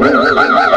Ja, ja, ja, ja, ja.